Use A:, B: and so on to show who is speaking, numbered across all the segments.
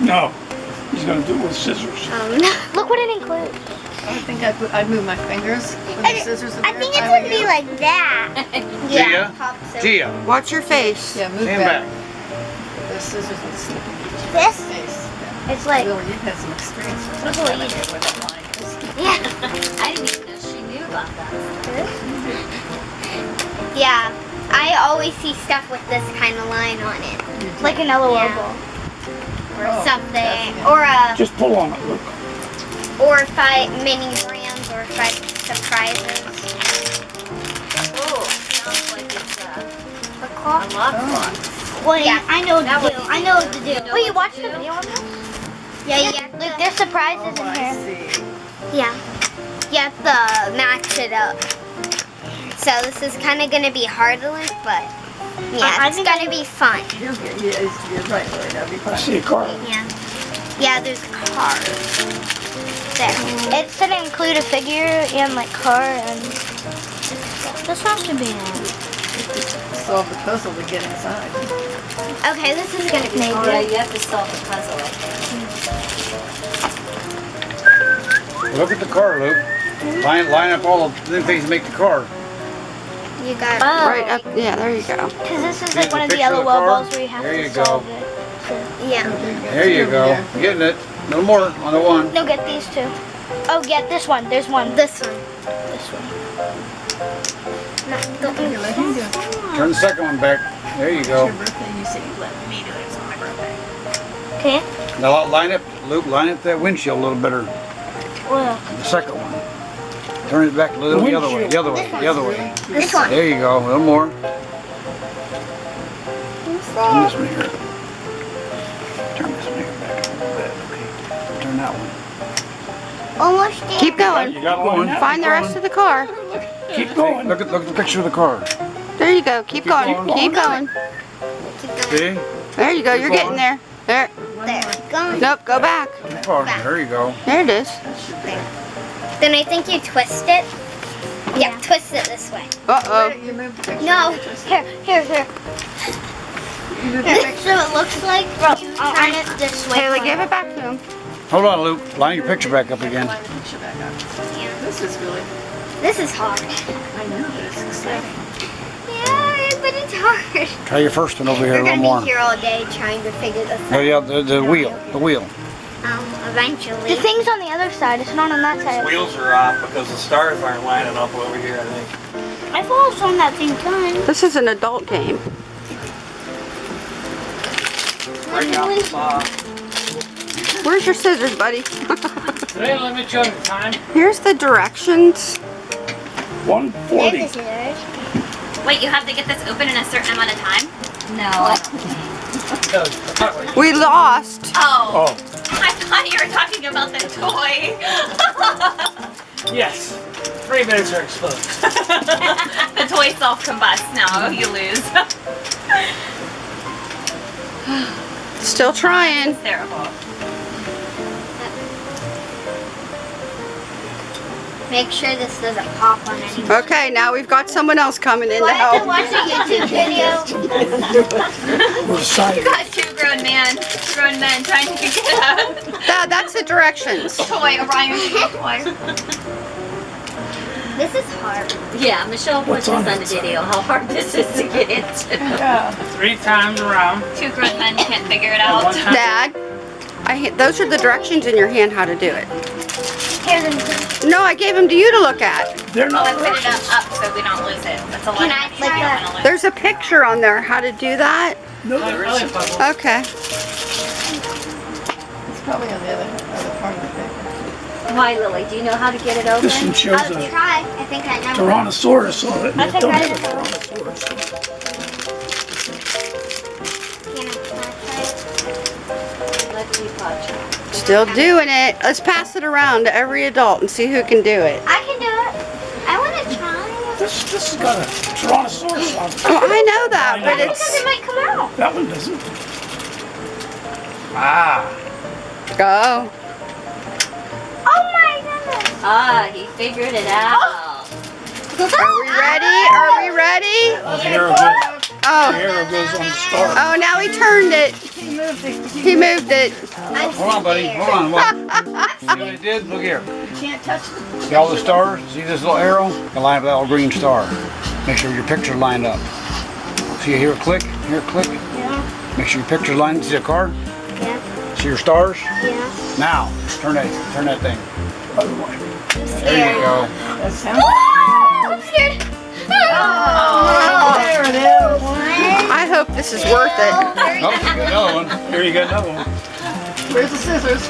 A: No, he's gonna do it with scissors.
B: Um, look what it includes.
C: I think I'd, put- I'd move my fingers with the scissors in
B: I
C: there
B: think
C: it
B: it's
C: I were
B: be
C: you.
B: like that.
D: Gia?
B: pop
D: Gia,
E: Watch your face.
C: Yeah, move
D: stand
C: back.
D: back.
C: The scissors would slip in
B: This,
C: your face.
B: it's like,
C: Lily, you've had some experience with
B: Look what you
C: get where that line
B: yeah.
F: I didn't even know she knew about that.
B: Yeah, I always see stuff with this kind of line on it. Like an LOL
C: Oh,
B: ball. Or
C: that's
B: something.
C: good.
B: Or a,
A: Just pull on it, look.
B: or five mini brands or five surprises.
F: Oh, sounds like it's uh, a
B: clock.
F: lot
C: Oh.
F: box.
B: Well, yeah, I know what to do.
F: easy.
B: I know what to do.
F: You know
B: Wait, you
F: what
B: watched
F: to
B: the video on this? Yeah, yeah. Look, there's surprises
C: Oh,
B: in
C: I
B: here.
C: see.
B: Yeah. You have to match it up. So this is kind of going to be hard to look, but yeah,
G: I- I
B: it's
G: think
B: going to be fun.
C: You'll yeah, it's- you're right, Lily, that'd be
A: I see a car.
B: Yeah. Yeah, there's cars. There.
G: It's gonna include a figure and like car and this has to be it.
C: Solve the puzzle to get inside.
B: Okay, this is going to be
F: Oh, yeah, you have to solve the puzzle.
D: Look at the car, Luke. Line, line up all the things that make the car.
B: You got
G: Oh,
E: Right up, yeah, there you go.
G: Because this is like one of the
D: picture of
G: LOL
D: the
G: balls where you have
D: There
G: to
D: you go.
G: solve it.
B: Yeah.
D: There you go. Getting it. No more on the one.
G: No, get these two. Oh, get this one. There's one.
B: This one.
G: This one.
B: Not
C: Here, let do it.
D: Turn the second one back. There you
C: It's
D: go.
C: your birthday, you say you let me do it, it's my birthday.
G: Okay.
D: Now line up, Luke, line up that windshield a little better.
G: Well,
D: The second one. Turn it back a little the other way, the other way, the other way.
B: This one.
D: There you go. A little more. Turn this one here. Turn this one here back a little bit. Okay. Turn that one.
B: Almost there.
E: Keep going.
A: You got one.
E: Find the rest of the car.
A: Keep going.
D: Look at look at the picture of the car.
E: There you go. Keep going.
A: going.
E: Keep going.
B: Keep going.
D: See?
E: There you go. You're getting there. There.
B: There. Keep going.
E: Nope. Go back.
D: Too far. There you go.
E: There it is.
B: Then I think you twist it. Yeah, twist it this way.
E: Uh oh.
C: You moved the picture.
B: No.
G: here, here, here.
C: You
B: so it looks like you
G: I'll-
B: turn it this way.
E: Taylor, give it back to him.
D: Hold on, Luke. Line your picture back up again.
C: Line the picture back up.
B: Yeah.
C: This is really,
B: This is hard.
C: I know, but it's exciting.
B: Yeah, but it's hard.
D: Try your first one over here
B: We're
D: a little
B: gonna be here all day trying to figure this
D: Oh
B: out.
D: yeah, the, the wheel, the wheel.
B: Um, eventually.
G: The thing's on the other side. It's not on that side.
H: Wheels are off because the stars aren't lining up over here, I think.
G: I've also on that same time.
E: This is an adult game.
H: Break out the saw.
E: Where's your scissors, buddy?
H: Today, let me show you the time.
E: Here's the directions.
A: 140.
B: This.
F: Wait, you have to get this open in a certain amount of time?
B: No.
E: We lost.
F: Oh,
A: Oh,
F: I thought you were talking about the toy.
H: Yes. Three minutes are exposed.
F: the toy self-combusts now. You lose.
E: Still trying.
F: It's terrible.
B: Make sure this doesn't pop on anything.
E: Okay, now we've got someone else coming in to
B: I have to
E: help.
B: watch a YouTube video.
A: we're deciding.
F: Got two grown men, grown men trying to get a
E: That, that's the directions.
F: toy, Orion toy.
B: This is hard.
F: Yeah, Michelle
A: What's
F: puts
A: on
F: on
A: that
F: the video how hard this is to get into.
C: Yeah.
H: Three times around.
F: Two grown men can't figure it out.
H: one.
E: Dad, I, ha- those are the directions in your hand how to do it.
B: Here's a
E: No, I gave them to you to look at.
A: They're not
F: I
A: not
F: put it up, up so we don't lose it. That's a
B: Can I
F: money.
B: like that?
E: There's a picture on there how to do that.
A: No,
H: Not
A: there
H: really a
A: isn't.
E: Okay.
C: It's probably on the other, other part of the paper.
F: Why, Lily? Do you know how to get it open?
A: This one shows
B: I'll
A: a
B: try. I think I know.
A: Tyrannosaurus on it.
G: I
A: it
G: think
A: don't
G: I
A: have a
G: know.
A: Tyrannosaurus.
B: Can I try?
F: Let's see, Pacha.
E: Still doing it. Let's pass it around to every adult and see who can do it.
B: I can do it. I want to try.
A: This, this has got a Tyrannosaurus on it.
E: Oh, I know that, but
B: Because
E: it's
B: it might come out.
A: That one doesn't.
H: Ah.
E: go.
B: Oh my goodness.
F: Ah, he figured it out.
E: Are we ready? Are we ready?
A: Zero good.
E: Oh.
A: arrow goes on the star.
E: Oh, now he turned it.
C: He moved it.
E: He moved it.
D: Hold on, buddy. Hold on. What? See what it did? Look here.
C: You can't touch the
D: See all the stars? See this little arrow? You line up that little green star. Make sure your picture's lined up. See you here, click. Here, click.
G: Yeah.
D: Make sure your picture's lined up. See the car?
G: Yeah.
D: See your stars?
G: Yeah.
D: Now, turn that, turn that thing.
A: Other way.
D: There you go.
C: That sounds.
B: I'm scared.
C: Oh, there it is.
E: I hope this is worth it.
D: Oh, you got another one.
A: Here you got another one.
C: Where's the scissors?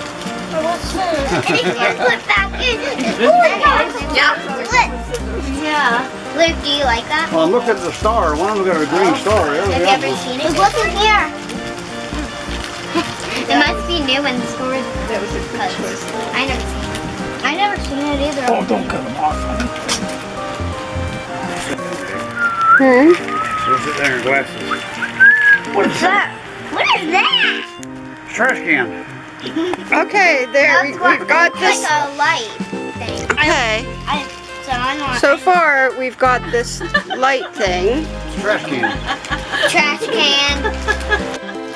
B: Flip back in. Yeah. Flip.
G: Yeah.
B: Luke, do you like that?
D: Well, look at the star. One of them got a green oh. star.
B: Have you ever seen it? Look in here. it must be new in the store.
C: That was a good choice.
B: I never seen it.
G: I never seen it either.
A: Oh, don't cut them off. Honey.
E: Hmm?
D: So sit there in glasses.
A: What is that?
B: What is that?
D: Trash can.
E: Okay, there we- we've got this.
B: like a light thing.
E: Okay,
G: I, so I know.
E: so far we've got this light thing.
D: Trash can.
B: Trash can.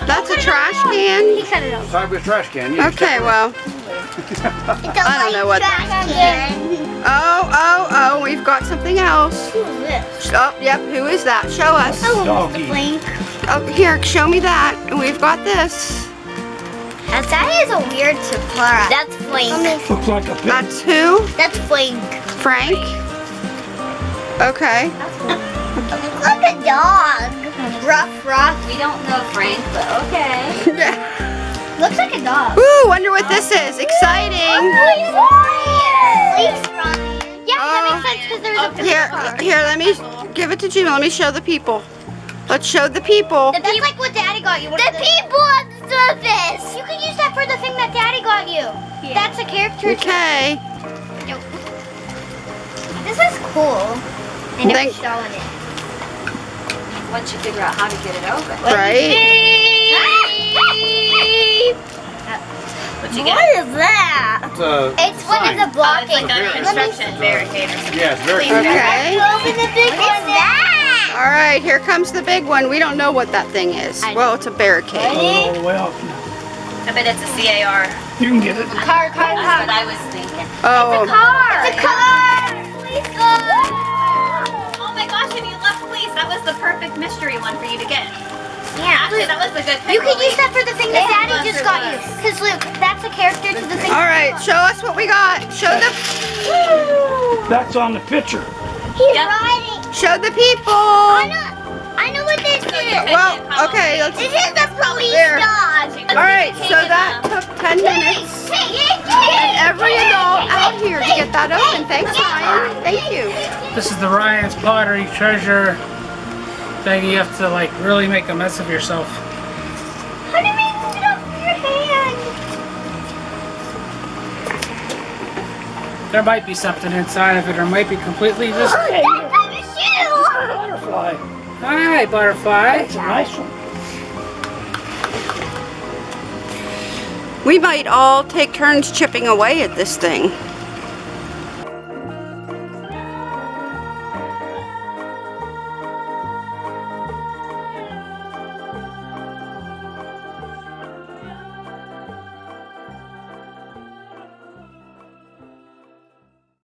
E: That's a trash can.
G: He cut it off.
D: Sideways trash can. You
E: Okay, well, I don't know what
B: light trash can.
E: oh, we've got something else.
G: Who is this?
E: Oh, yep, who is that? Show us.
A: Doggy.
G: Blink.
E: Oh, here, show me that. And we've got this.
B: Now, that is a weird surprise. That's Flink.
A: Looks like a pig.
E: That's who?
B: That's Flink.
E: Frank? Okay.
B: Looks like a dog. Rough, rough.
F: We don't know Frank, but okay.
B: Looks like a dog.
E: Ooh, wonder what this is. Exciting.
B: Flink's Ryan. Yeah,
E: Oh.
B: That makes sense because there's a
E: Here, here, let me give it to Jimmy. Let me show the people. Let's show the people.
B: The That's like what Daddy got you. the people on the surface. You can use that for the thing that Daddy got you. That's a character.
E: Okay.
B: This is cool. I never
E: Thank-
B: shown it.
F: Once you figure out how to get it open.
E: Right?
F: What ah! ah! You
B: What
F: get?
B: that?
D: It's a,
B: It's one of the
F: Oh, it's
B: blocking.
F: like a
B: things.
F: construction barricade or something.
D: yeah, it's very
E: Okay.
B: Open the big what is that?
E: All right, here comes the big one. We don't know what that thing is. Well, it's a barricade.
A: All the way.
F: I bet it's a CAR.
A: You can get it.
B: Car, car,
F: That's what I was thinking.
E: Oh, the
B: car. It's a car. Please go.
F: Oh my gosh, if you love police, that was the perfect mystery one for you to get.
B: Yeah.
F: Actually, that was the good pick.
B: You can use that for the thing that
F: Yeah,
B: Daddy just got you.
F: Bus.
B: Because Luke, that's a character to the thing.
E: all right. Show us what we got. Show the
A: That's on the picture.
B: He's
F: Yep.
B: riding.
E: show the
B: I
E: people.
B: know. I know what this is.
E: Well, okay. Let's.
B: This is the police
E: There.
B: dog.
E: All right. So that took 10 minutes. And every adult out here to get that open. Thanks, Ryan. Thank you.
I: This is the Ryan's Pottery Treasure thing. You have to like really make a mess of yourself. There might be something inside of it, or might be completely just.
A: Hey,
B: That's on your shoe.
A: butterfly.
I: Hi, butterfly.
A: That's a nice one.
E: We might all take turns chipping away at this thing.